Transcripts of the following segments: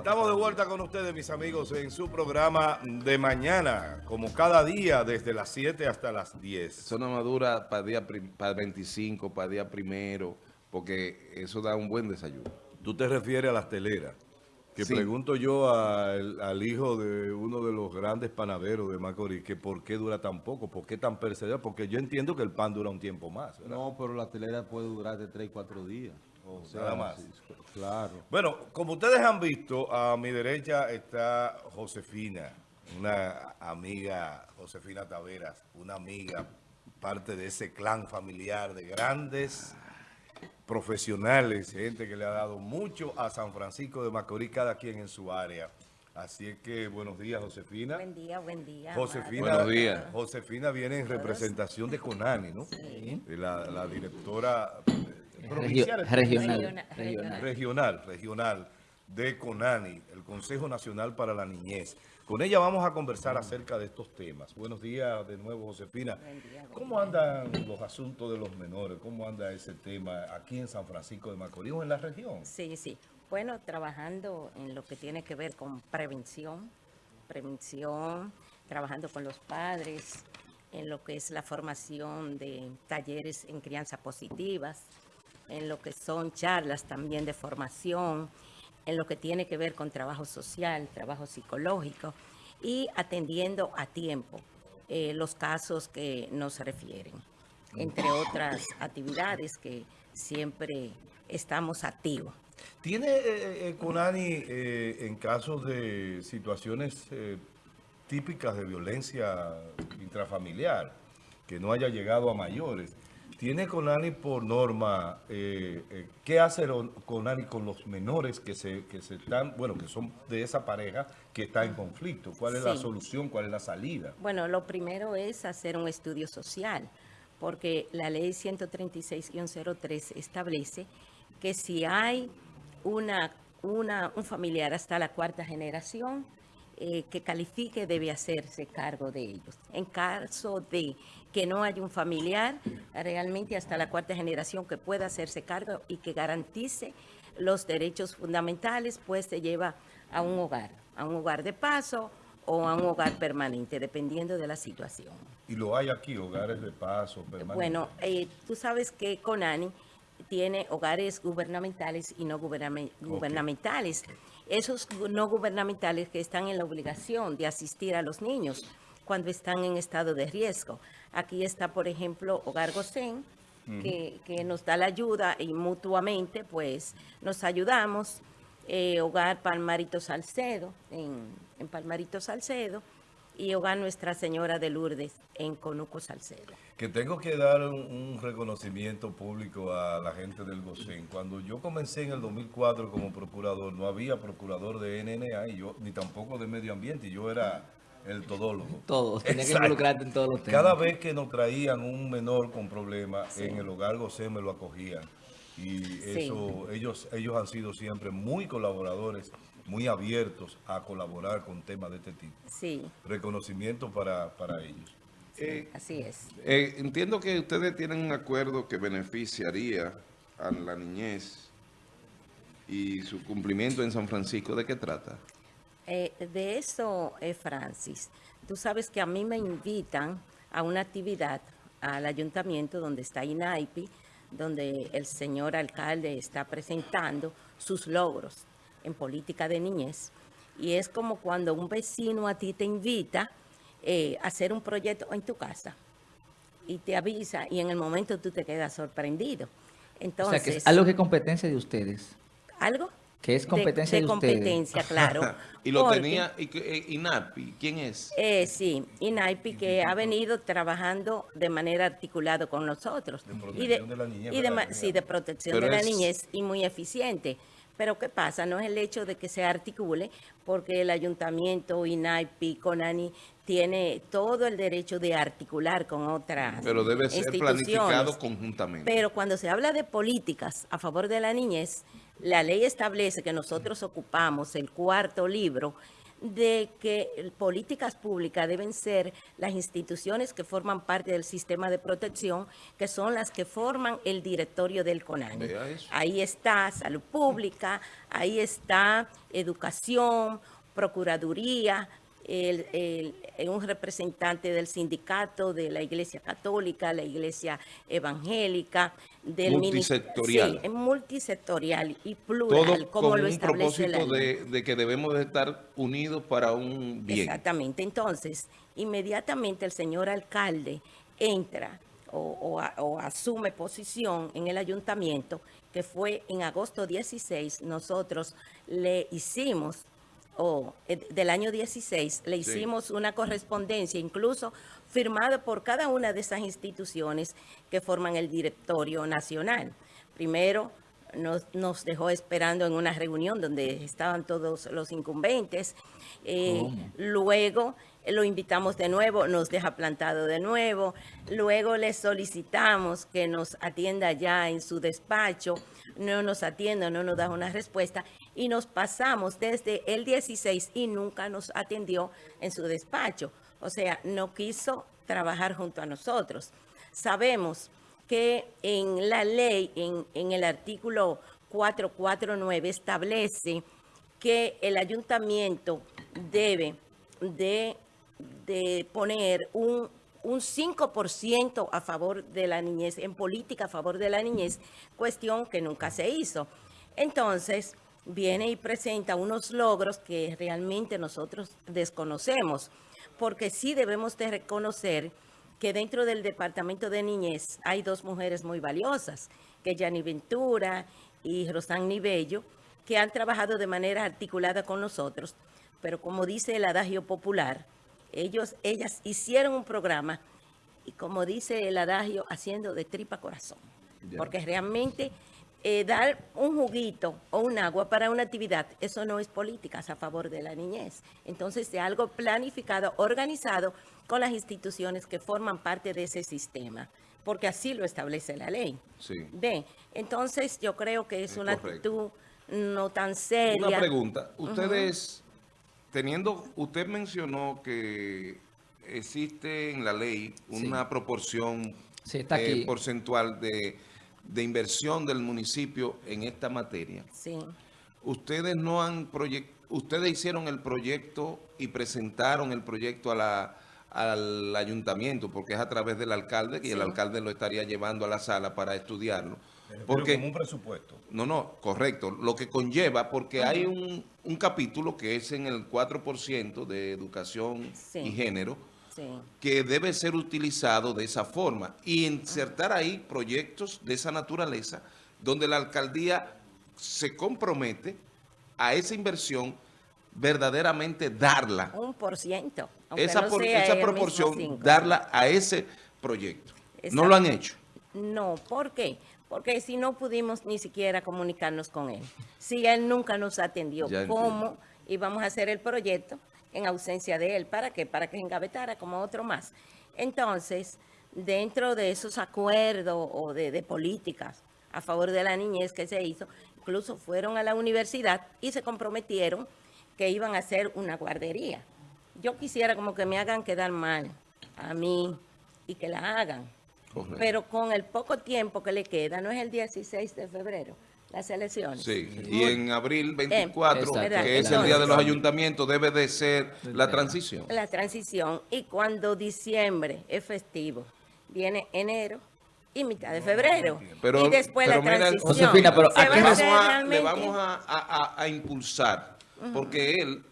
Estamos de vuelta con ustedes, mis amigos, en su programa de mañana, como cada día, desde las 7 hasta las 10. Zona madura para día para 25, para día primero, porque eso da un buen desayuno. Tú te refieres a las teleras. Que pregunto yo al, hijo de uno de los grandes panaderos de Macorís, que por qué dura tan poco, por qué tan perseverante, porque yo entiendo que el pan dura un tiempo más. No, pero la telera puede durar de 3 y 4 días. O sea, Nada más. claro. Bueno, como ustedes han visto, a mi derecha está Josefina, una amiga, Josefina Taveras, una amiga, parte de ese clan familiar de grandes profesionales, gente que le ha dado mucho a San Francisco de Macorís, cada quien en su área. Así es que buenos días, Josefina. Buen día, buen día. Josefina, buenos días. Josefina viene en representación de Conani, ¿no? Sí. La, la directora regional, regional, regional, regional de CONANI, el Consejo Nacional para la Niñez. Con ella vamos a conversar acerca de estos temas. Buenos días de nuevo, Josefina. ¿Cómo andan los asuntos de los menores? ¿Cómo anda ese tema aquí en San Francisco de Macorís o en la región? Sí, sí. Bueno, trabajando en lo que tiene que ver con prevención, prevención, trabajando con los padres, en lo que es la formación de talleres en crianza positivas, en lo que son charlas también de formación, en lo que tiene que ver con trabajo social, trabajo psicológico y atendiendo a tiempo eh, los casos que nos refieren, entre otras actividades que siempre estamos activos. ¿Tiene eh, eh Conani eh, en casos de situaciones típicas de violencia intrafamiliar que no haya llegado a mayores? ¿Tiene Conani por norma, eh, eh, qué hace Conani con los menores que se, que se están, bueno, que son de esa pareja que está en conflicto? ¿Cuál es la solución? ¿Cuál es la salida? Bueno, lo primero es hacer un estudio social, porque la ley 136-03 establece que si hay una, una, un familiar hasta la cuarta generación, eh, que califique debe hacerse cargo de ellos. En caso de que no haya un familiar, realmente hasta la cuarta generación que pueda hacerse cargo y que garantice los derechos fundamentales, pues se lleva a un hogar, a un hogar de paso o a un hogar permanente, dependiendo de la situación. ¿Y lo hay aquí, hogares de paso permanentes? Bueno, eh, tú sabes que CONANI tiene hogares gubernamentales y no gubernamentales. Esos no gubernamentales que están en la obligación de asistir a los niños cuando están en estado de riesgo. Aquí está, por ejemplo, Hogar Gosén, que, nos da la ayuda y mutuamente pues nos ayudamos. Eh, Hogar Palmarito Salcedo, en, en Palmarito Salcedo, y Hogar Nuestra Señora de Lourdes en Conuco Salcedo. Que tengo que dar un, reconocimiento público a la gente del GOCEN. Cuando yo comencé en el 2004 como procurador, no había procurador de NNA y yo, ni tampoco de medio ambiente, y yo era el todólogo. Todos, tenía que involucrarte en todos los temas. Cada vez que nos traían un menor con problemas, en el hogar GOCEN me lo acogían. Y eso, ellos, ellos han sido siempre muy colaboradores muy abiertos a colaborar con temas de este tipo. Sí. Reconocimiento para, ellos. Eh, así es. Eh, entiendo que ustedes tienen un acuerdo que beneficiaría a la niñez y su cumplimiento en San Francisco. ¿De qué trata? Eh, de eso, Francis. Tú sabes que a mí me invitan a una actividad al ayuntamiento donde está INAIPI, donde el señor alcalde está presentando sus logros en política de niñez. Y es como cuando un vecino a ti te invita eh, a hacer un proyecto en tu casa y te avisa y en el momento tú te quedas sorprendido. Entonces, o sea, que es algo que es competencia de ustedes. ¿Algo? Que es competencia de, de, competencia, claro. y lo tenía eh, INAPI, ¿quién es? Eh, sí, INAPI que ha venido trabajando de manera articulada con nosotros. De protección de, la niñez. Y sí, de protección de la niñez y muy eficiente. Pero ¿qué pasa? No es el hecho de que se articule, porque el ayuntamiento, INAIPI, CONANI, tiene todo el derecho de articular con otras Pero debe ser planificado conjuntamente. Pero cuando se habla de políticas a favor de la niñez, la ley establece que nosotros ocupamos el cuarto libro de que políticas públicas deben ser las instituciones que forman parte del sistema de protección, que son las que forman el directorio del CONANI. Ahí está salud pública, ahí está educación, procuraduría, el- el- eh, un representante del sindicato, de la Iglesia Católica, la Iglesia Evangélica, del Multisectorial. Sí, multisectorial y Todo plural, como con lo un establece la propósito ley. de, de que debemos de estar unidos para un bien. Exactamente. Entonces, inmediatamente el señor alcalde entra o, o a- o asume posición en el ayuntamiento, que fue en agosto 16, nosotros le hicimos, o eh, del año 16, le Sí. hicimos una correspondencia, incluso firmada por cada una de esas instituciones que forman el directorio nacional. Primero, nos, nos dejó esperando en una reunión donde estaban todos los incumbentes. Eh, luego lo invitamos de nuevo, nos deja plantado de nuevo. Luego le solicitamos que nos atienda ya en su despacho. No nos atiende, no nos da una respuesta. Y nos pasamos desde el 16 y nunca nos atendió en su despacho. O sea, no quiso trabajar junto a nosotros. Sabemos que en la ley, en, en el artículo 449, establece que el ayuntamiento debe de, de poner un, un 5% a favor de la niñez, en política a favor de la niñez, cuestión que nunca se hizo. Entonces, viene y presenta unos logros que realmente nosotros desconocemos, porque sí debemos de reconocer que dentro del Departamento de Niñez hay dos mujeres muy valiosas, que Yani Ventura y Rosani Bello, que han trabajado de manera articulada con nosotros, pero como dice el adagio popular, ellos, ellas hicieron un programa y como dice el adagio, haciendo de tripa corazón, Ya. porque realmente eh, dar un juguito o un agua para una actividad, eso no es políticas a favor de la niñez. Entonces, de algo planificado, organizado con las instituciones que forman parte de ese sistema, porque así lo establece la ley. Sí. Entonces yo creo que es, Es una correcto. actitud no tan seria. Una pregunta. Ustedes, teniendo, usted mencionó que existe en la ley una proporción Sí, está eh, porcentual de, de inversión del municipio en esta materia. Sí. Ustedes no han proyectado, ustedes hicieron el proyecto y presentaron el proyecto a la, al ayuntamiento, porque es a través del alcalde, y el Sí. alcalde lo estaría llevando a la sala para estudiarlo. Porque como un presupuesto. no, no, correcto. Lo que conlleva, porque hay un, un capítulo que es en el 4% de educación Sí. y género, Sí. que debe ser utilizado de esa forma y insertar ahí proyectos de esa naturaleza donde la alcaldía se compromete a esa inversión verdaderamente darla, Un por ciento. esa, no por- sea esa proporción, darla a ese proyecto. No lo han hecho. No, ¿por qué? Porque si no pudimos ni siquiera comunicarnos con él. Si él nunca nos atendió, Ya ¿cómo íbamos a hacer el proyecto en ausencia de él? ¿Para qué? Para que engavetara como otro más. Entonces, dentro de esos acuerdos o de, de políticas a favor de la niñez que se hizo, incluso fueron a la universidad y se comprometieron que iban a hacer una guardería. Yo quisiera como que me hagan quedar mal a mí y que la hagan. Correcto. Pero con el poco tiempo que le queda, no es el 16 de febrero, las elecciones. Sí, y en abril 24, Exacto. que es el día de los ayuntamientos, debe de ser la transición. La transición. Y cuando diciembre es festivo, viene enero y mitad de febrero. Pero- y después pero la mira, transición. Josefina, pero a vamos hacer a, le vamos a, a- a- a impulsar, porque él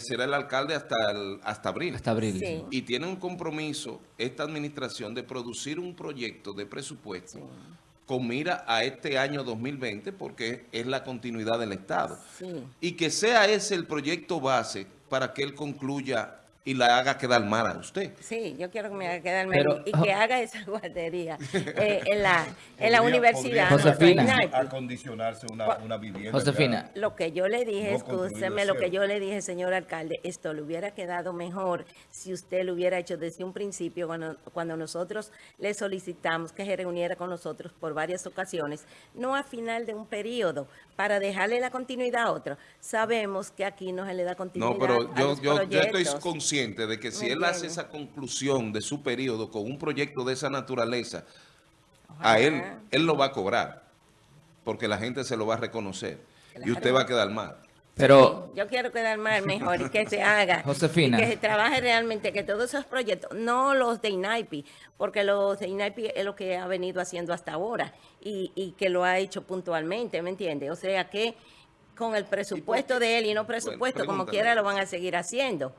será el alcalde hasta, el- hasta abril. Hasta abril. Sí. Y tiene un compromiso esta administración de producir un proyecto de presupuesto con mira a este año 2020, porque es la continuidad del Estado. Sí. Y que sea ese el proyecto base para que él concluya y la haga quedar mal a usted. Sí, yo quiero que me haga quedar mal Pero- y que haga esa guardería eh, en la, en la universidad. Josefina. acondicionarse una, una vivienda. Josefina. Lo que yo le dije, No escúcheme, lo que yo le dije, señor alcalde, esto le hubiera quedado mejor si usted lo hubiera hecho desde un principio, cuando, cuando nosotros le solicitamos que se reuniera con nosotros por varias ocasiones, no a final de un periodo, para dejarle la continuidad a otro. Sabemos que aquí no se le da continuidad No, pero a yo, los yo, yo estoy. Consciente de que si ¿Me él hace esa conclusión de su periodo con un proyecto de esa naturaleza, a él, él lo va a cobrar, porque la gente se lo va a reconocer y usted va a quedar mal. Pero, Yo quiero quedar mal mejor y que se haga. Josefina. Y que se trabaje realmente, que todos esos proyectos, no los de INAIPI, porque los de INAIPI es lo que ha venido haciendo hasta ahora y, y que lo ha hecho puntualmente, ¿me entiende? O sea que con el presupuesto de él y no presupuesto, como quiera, lo van a seguir haciendo.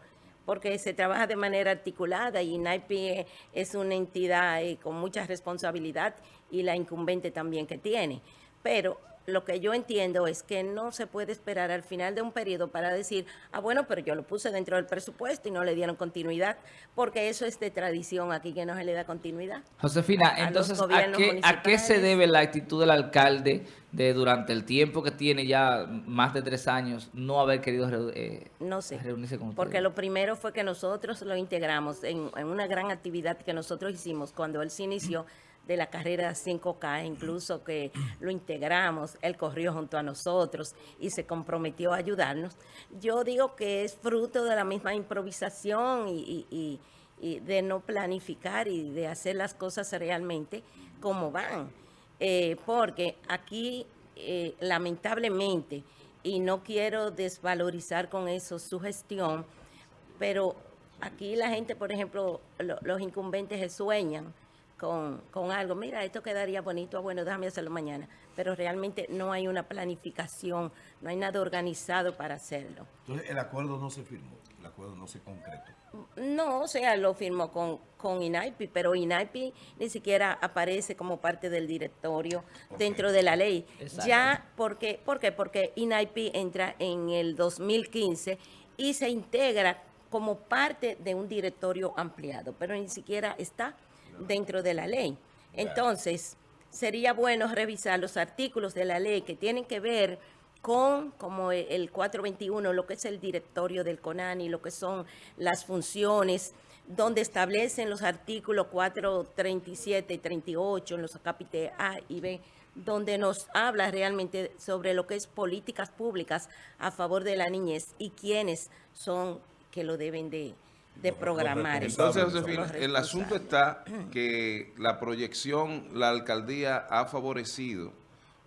Porque se trabaja de manera articulada y INAIPI es- es una entidad eh, con mucha responsabilidad y la incumbente también que tiene. Pero lo que yo entiendo es que no se puede esperar al final de un periodo para decir, ah, bueno, pero yo lo puse dentro del presupuesto y no le dieron continuidad, porque eso es de tradición aquí que no se le da continuidad. Josefina, a entonces, ¿a qué, ¿a qué se debe la actitud del alcalde de durante el tiempo que tiene ya más de tres años no haber querido eh, No sé. reunirse con ustedes? Porque lo primero fue que nosotros lo integramos en, en una gran actividad que nosotros hicimos cuando él se inició de la carrera 5K, incluso que lo integramos, él corrió junto a nosotros y se comprometió a ayudarnos. Yo digo que es fruto de la misma improvisación y, y- y- de no planificar y de hacer las cosas realmente como van. Eh, porque aquí, eh, lamentablemente, y no quiero desvalorizar con eso su gestión, pero aquí la gente, por ejemplo, lo- los incumbentes se sueñan con, con algo. Mira, esto quedaría bonito, bueno, déjame hacerlo mañana. Pero realmente no hay una planificación, no hay nada organizado para hacerlo. Entonces, el acuerdo no se firmó, el acuerdo no se concretó. No, o sea, lo firmó con, con INAIPI, pero INAIPI ni siquiera aparece como parte del directorio dentro de la ley. Exacto. Ya, porque, ¿por qué? Porque INAIPI entra en el 2015 y se integra como parte de un directorio ampliado, pero ni siquiera está dentro de la ley. Entonces, sería bueno revisar los artículos de la ley que tienen que ver con como e- el 421, lo que es el directorio del CONANI, lo que son las funciones, donde establecen los artículos 437 y 38 en los capítulos A y B, donde nos habla realmente sobre lo que es políticas públicas a favor de la niñez y quiénes son que lo deben de, de programar. Entonces, Josefina, el asunto está que la proyección, la alcaldía ha favorecido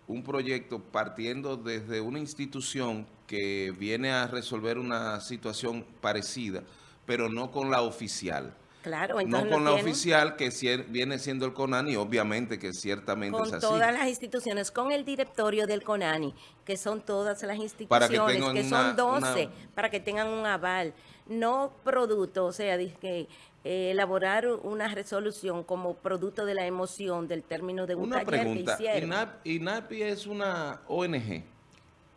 un proyecto partiendo desde una institución que viene a resolver una situación parecida, pero no con la oficial. Claro, entonces No con la oficial que viene siendo el CONANI, obviamente que ciertamente con es así. todas las instituciones, con el directorio del CONANI, que son todas las Para que instituciones, que, son una- 12, una- para que tengan un aval, no producto, o sea, dice que eh, elaborar una resolución como producto de la emoción del término de un Una taller pregunta, que hicieron. INAP, INAPI es una ONG.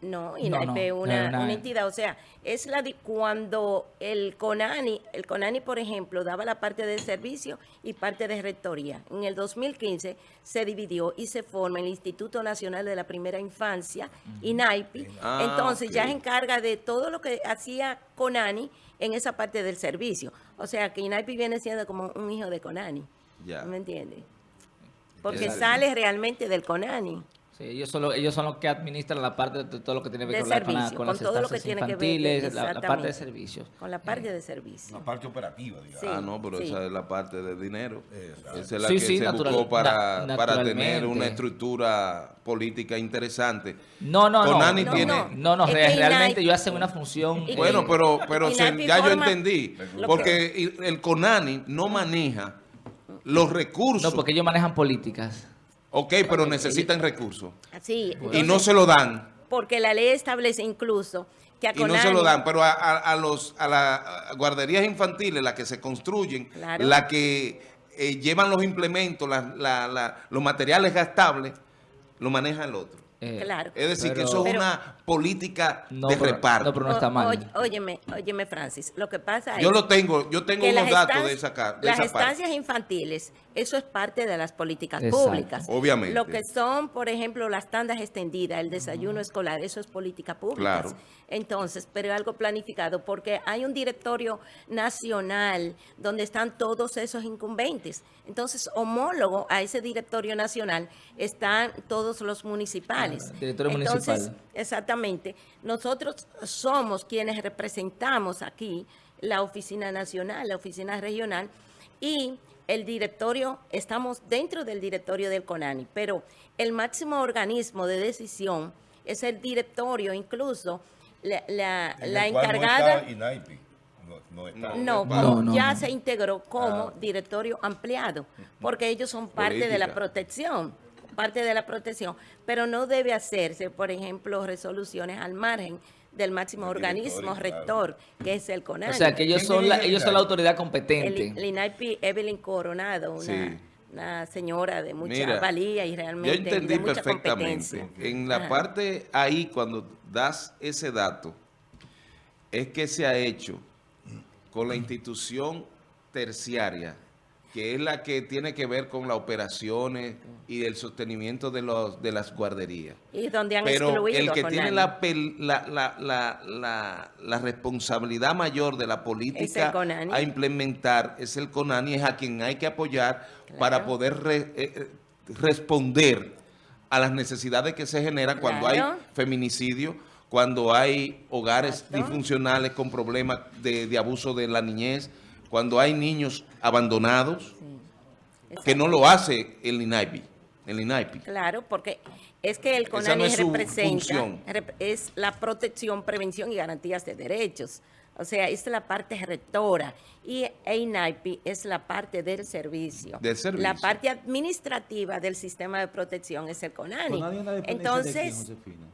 No, No, INAIP no, es una, es una- una entidad, o sea, es la de cuando el CONANI, el CONANI, por ejemplo, daba la parte de servicio y parte de rectoría. En el 2015 se dividió y se forma el Instituto Nacional de la Primera Infancia, INAIPI. Ah, Entonces ya se encarga de todo lo que hacía CONANI en esa parte del servicio. O sea, que INAIPI viene siendo como un hijo de CONANI. Ya. ¿Me entiendes? Porque sale realmente del CONANI. Sí, ellos son, los, ellos son los que administran la parte de todo lo que tiene que ver con, la- con la- con con las todo lo que estancias tiene que ver, infantiles, la- la, parte de servicios. Con la parte de servicio. La parte operativa, digamos. Sí. Ah, no, pero sí. esa es la parte de dinero. Exacto. Esa es la Sí, que sí, se natural- buscó para, na- para tener una estructura política interesante. No, no, no. Conani no, tiene- no, no, no, Es re- que realmente ellos hacen una función. Y- Bueno, pero, pero se- ya yo entendí, porque el CONANI no maneja los recursos. no, porque ellos manejan políticas. Ok, pero necesitan recursos. Sí, Y no se lo dan. porque la ley establece incluso que a Y no se Conani- lo dan, pero a, a- a los, a las guarderías infantiles, las que se construyen, Claro. las que eh, llevan los implementos, la- la- la- los materiales gastables, lo maneja el otro. Eh, Claro. Es decir, que eso es Pero- una política No, de pero- reparto. no, pero no está O- mal. oye- óyeme, óyeme, Francis, lo que pasa es yo lo tengo, yo tengo unos datos de esa, de las esa parte. estancias infantiles, eso es parte de las políticas Exacto. públicas. Obviamente. Lo que son, por ejemplo, las tandas extendidas, el desayuno escolar, eso es política pública. Claro. Entonces, pero algo planificado, porque hay un directorio nacional donde están todos esos incumbentes. Entonces, homólogo a ese directorio nacional están todos los municipales. Directorio Entonces, municipal. Exactamente. Nosotros somos quienes representamos aquí la oficina nacional, la oficina regional y el directorio, estamos dentro del directorio del CONANI, pero el máximo organismo de decisión es el directorio, incluso la, la- En la el cual encargada... No está INAIPI. No, no está. No, No, como no, ya no. se integró como Ah. directorio ampliado, porque ellos son parte de la protección, parte de la protección, pero no debe hacerse, por ejemplo, resoluciones al margen del máximo El organismo rector, que es el CONANI. O sea, que ellos ¿Quién son la, ellos son la autoridad competente. el INAIPI Evelyn Coronado, una, Sí. una señora de mucha Mira, valía y Yo realmente entendí de mucha perfectamente. competencia. En la Ajá. parte ahí, cuando das ese dato, es que se ha hecho con la institución terciaria, que es la que tiene que ver con las operaciones y el sostenimiento de, los, de las guarderías. Y donde han Pero excluido el que tiene la, la, la, la, responsabilidad mayor de la política a implementar es el CONANI, es a quien hay que apoyar para poder re- eh, eh, responder a las necesidades que se generan cuando hay feminicidio, cuando hay hogares Exacto. disfuncionales con problemas de, de abuso de la niñez, cuando hay niños abandonados, que no lo hace el INAIPI. El INAIPI. Claro, porque es que el CONANI no es su representa, es la protección, prevención y garantías de derechos. O sea, es la parte rectora y EINAIPI es la parte del servicio. Del servicio. La parte administrativa del sistema de protección es el CONANI. ¿Con nadie una dependencia de quién, Entonces, Josefina?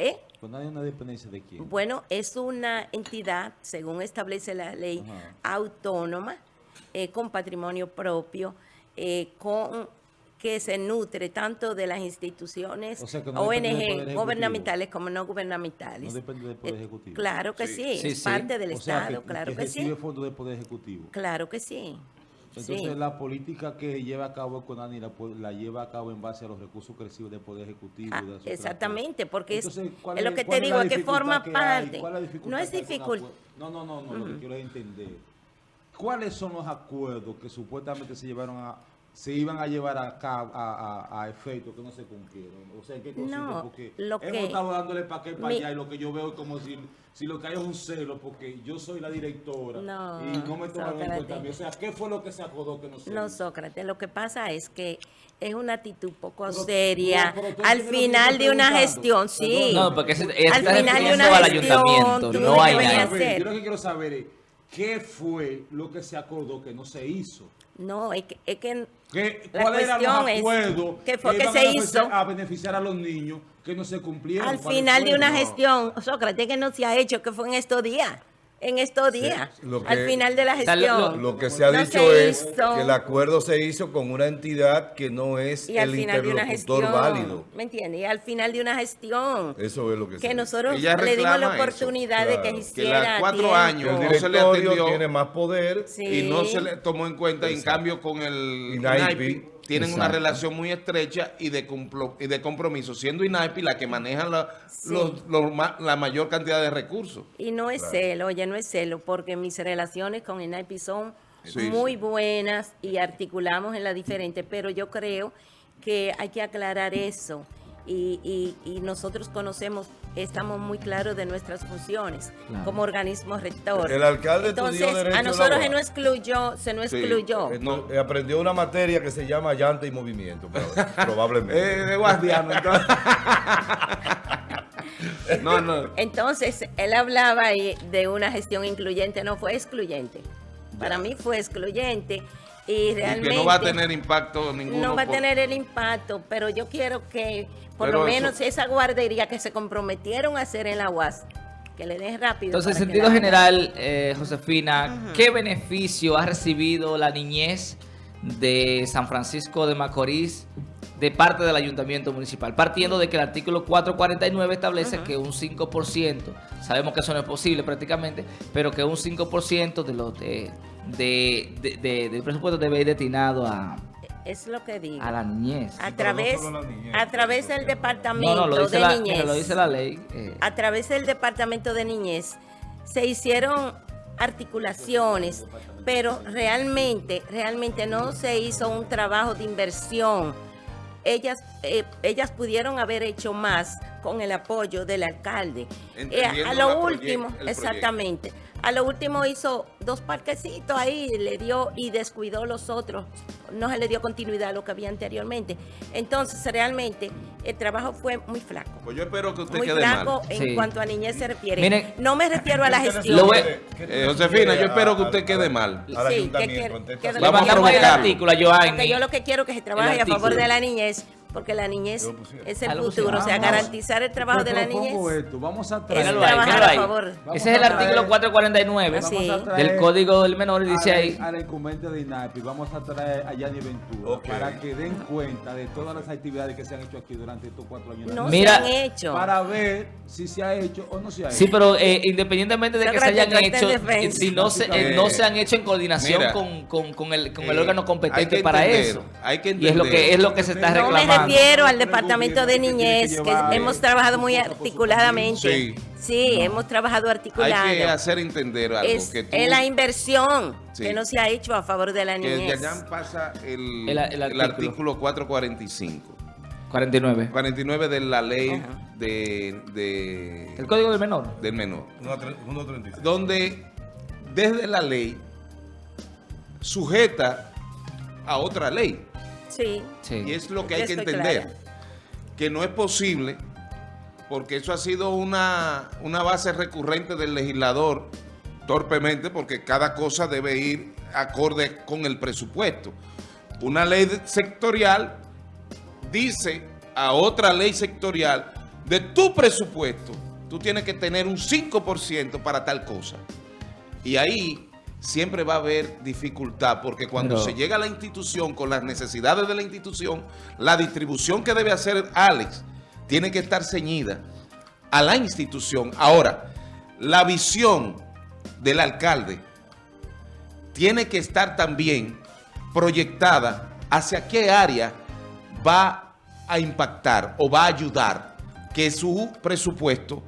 ¿Eh? ¿Con nadie una dependencia de quién? Bueno, es una entidad, según establece la ley, Ajá. autónoma, eh, con patrimonio propio, eh, con que se nutre tanto de las instituciones O sea, no ONG gubernamentales como no gubernamentales. No depende del Poder Eh, Ejecutivo. Claro que Sí. sí, Sí, es sí. parte del O sea, Estado, que, claro que que, sí. fondos del Poder Ejecutivo. Claro que sí. Entonces, sí. la política que lleva a cabo CONANI la, la lleva a cabo en base a los recursos recibe del Poder Ejecutivo. Ah, de exactamente, porque es- Entonces, ¿cuál es lo que te digo, es que forma parte. ¿Cuál es dificultad No No, no, no, no, lo que quiero entender. ¿Cuáles son los acuerdos que supuestamente se llevaron a se iban a llevar a cabo a, a, que no se cumplieron? O sea, ¿qué consiste? No, Porque lo hemos que- estado dándole para acá y para Mi- allá y lo que yo veo es como si, si lo que hay es un celo porque yo soy la directora No, y no me tomaron en cuenta. O sea, ¿qué fue lo que se acordó que no se No, hizo? Sócrates, lo que pasa es que es una actitud poco Pero- seria. pero- pero tú al final de una gestión, sí. No, porque ese- Al está final de una al gestión, ayuntamiento, no hay nada. hacer. Yo lo que quiero saber es qué fue lo que se acordó que no se hizo. No, es que, es que ¿Qué, La ¿Cuáles eran los es, acuerdos ¿qué fue que se a hizo? a beneficiar a los niños que no se cumplieron? al ¿Cuáles final de una gestión, Sócrates, que no se ha hecho, que fue en estos días. En estos días. que- al final de la lo- gestión. Lo que se ha No dicho se es hizo. que el acuerdo se hizo con una entidad que no es y el interlocutor gestión. válido. ¿Me entiendes? Y al final de una gestión. Eso es lo que, se que dice. nosotros Ella le dimos la eso, oportunidad de que claro. Que las cuatro tiempo. años el no se le directorio atendió. tiene más poder. Sí. y no se le tomó en cuenta. En cambio, con el INAIPI, Tienen una relación muy estrecha y de, complo- y de compromiso, siendo INAIPI la que maneja la, Sí. los- la mayor cantidad de recursos. Y no es Claro. celo, oye, no es celo, porque mis relaciones con INAIPI son Sí, muy sí. buenas y articulamos en la diferente, pero yo creo que hay que aclarar eso. Y, y- y nosotros conocemos, estamos muy claros de nuestras funciones Claro. como organismo rector. El alcalde Entonces, a nosotros se nos excluyó, se nos Sí. excluyó. Eh, eh, aprendió una materia que se llama llanta y movimiento, proba- probablemente. Eh, de guardiano, entonces. no, no. Entonces, él hablaba ahí de una gestión incluyente, no fue excluyente. Para mí fue excluyente y que no va a tener impacto ninguno. No va a tener el impacto, pero yo quiero que por Pero lo eso- menos esa guardería que se comprometieron a hacer en la UAS, que le den rápido. Entonces, en sentido la- general, eh, Josefina, ¿qué beneficio ha recibido la niñez de San Francisco de Macorís de parte del ayuntamiento municipal, partiendo de que el artículo 449 establece que un 5%, sabemos que eso no es posible prácticamente, pero que un 5% de los de, de- de- de- del presupuesto debe ir destinado a, Es lo que digo. a la niñez. A no través, niñez, a través del No, departamento no, lo dice, de la, niñez. lo dice la ley. eh, a través del Departamento de Niñez se hicieron articulaciones, pero realmente, realmente no se hizo un trabajo de inversión. Ellas, eh, ellas pudieron haber hecho más con el apoyo del alcalde. Eh, a lo último, exactamente. A lo último hizo dos parquecitos ahí, le dio y descuidó los otros. No se le dio continuidad a lo que había anteriormente. Entonces, realmente, el trabajo fue muy flaco Pues yo espero que usted muy quede flaco mal. en Sí. cuanto a niñez se refiere. Miren- no me refiero a la ¿Qué te gestión. Eh, Josefina, yo espero que usted quede mal. Al Sí, que que Le Vamos a mandamos el artículo a Joanny. Porque yo lo que quiero es que se trabaje a favor de la niñez, porque la niñez pusieron. es el futuro. O sea, garantizar el trabajo de la niñez. esto, Vamos a Es traer, ahí, trabajar a ahí. favor. Vamos Ese es el artículo traer- 449 Así. vamos a traer del Código del Menor y dice ahí... A la incumbente de INAPI, vamos a traer a Yanni Ventura para que den cuenta de todas las actividades que se han hecho aquí durante estos cuatro años. No Mira- se han hecho. Para ver si se ha hecho o no se ha hecho. Sí, pero eh, independientemente de que se hayan hecho, defensa. si no se, eh, Eh, no se han hecho en coordinación mira, con, con- con el, con el eh, órgano competente para entender, eso. hay que y es lo que entender. es lo que se está reclamando. Refiero al departamento de que que niñez, que hemos trabajado muy articuladamente. Sí. Sí, hemos trabajado Hay articulado. que hacer entender algo. es, que tú, es la inversión Sí. que no se ha hecho a favor de la que niñez. Yayan pasa el, El- el el artículo. artículo 445. 49. 49 de la ley Ajá. de, de- El Código del Menor. del menor. 1.36. Donde desde la ley sujeta a otra ley. Sí. Sí. Y es lo que hay que entender. clara. Que no es posible, porque eso ha sido una, una base recurrente del legislador, torpemente, porque cada cosa debe ir acorde con el presupuesto. Una ley sectorial dice a otra ley sectorial, de tu presupuesto, tú tienes que tener un 5% para tal cosa. Y ahí siempre va a haber dificultad, porque cuando Pero- se llega a la institución con las necesidades de la institución, la distribución que debe hacer Alex tiene que estar ceñida a la institución. Ahora, la visión del alcalde tiene que estar también proyectada hacia qué área va a impactar o va a ayudar que su presupuesto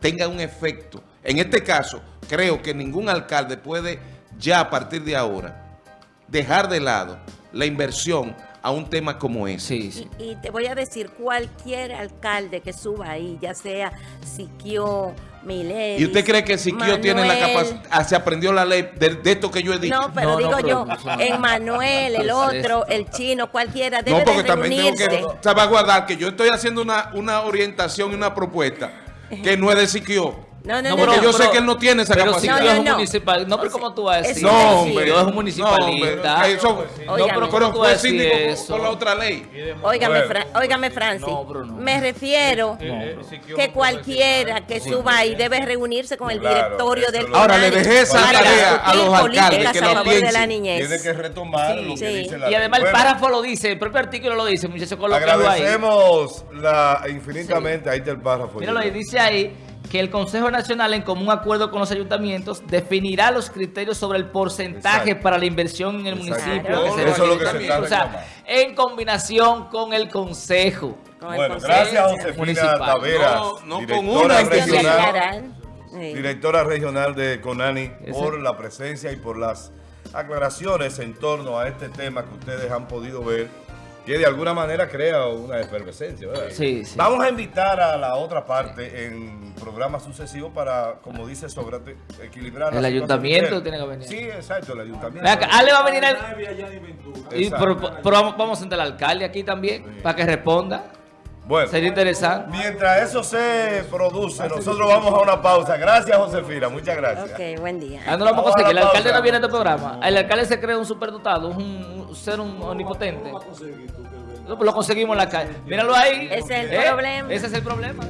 tenga un efecto. En este caso, creo que ningún alcalde puede ya a partir de ahora dejar de lado la inversión a un tema como ese. Sí, sí. Y, y te voy a decir, cualquier alcalde que suba ahí, ya sea Siquio, Milevis, ¿Y usted cree que Siquio tiene la capacidad, se aprendió la ley de, de esto que yo he dicho? No, pero No, no, digo pero yo, no en Manuel, el otro, el chino, cualquiera, debe No, porque de también tengo que salvaguardar que yo estoy haciendo una, una orientación y una propuesta que no es de Siquio. No, no, No, no, porque no. yo sé que él no tiene esa Pero capacidad. si No, no, un no. municipal, no, pero ¿cómo tú vas a decir? No, hombre. Yo es un No, municipalista. hombre, eso- no, pero ¿cómo pero tú vas a fue decir síndico eso? con la otra ley. Óigame. Fra- óigame, Francis. No. Me refiero que cualquiera que suba ahí debe reunirse con el directorio del lo- Ahora, le dejé esa tarea a discutir los alcaldes que lo a favor de la piensen. niñez. Tiene que retomar Sí. lo que Sí. dice la Y ley. además el Bueno, párrafo lo dice, el propio artículo lo dice, muchachos. Agradecemos la, infinitamente, ahí está el párrafo. Míralo ahí, dice ahí que el Consejo Nacional, en común acuerdo con los ayuntamientos, definirá los criterios sobre el porcentaje Exacto. para la inversión en el Exacto. municipio. Claro. que se Eso es lo que se está O sea, en combinación con el Consejo. Con el Bueno, Consejo gracias. Josefina Municipal. Taveras, No, no con directora regional. Sí. directora regional de CONANI, por la presencia y por las aclaraciones en torno a este tema que ustedes han podido ver, que de alguna manera crea una efervescencia. ¿verdad? Sí, sí. Vamos a invitar a la otra parte en programas sucesivos para, como dice Sócrates, equilibrar El ayuntamiento tiene que venir. Sí, exacto, el ayuntamiento. Acá, Ale va a venir el- Yanni a Yanni Ventura. Y, pero, pero vamos, vamos a sentar al alcalde aquí también para que responda. Bueno, Sería interesante. mientras eso se produce, nosotros vamos a una pausa. Gracias, Josefina. Muchas gracias. Ok, buen día. Ah, no lo vamos a conseguir. El alcalde no viene a este programa. El alcalde se cree un superdotado, un, un ser un omnipotente. Pues lo conseguimos en la calle. Míralo ahí. Ese es el ¿Eh? problema. Ese es el problema.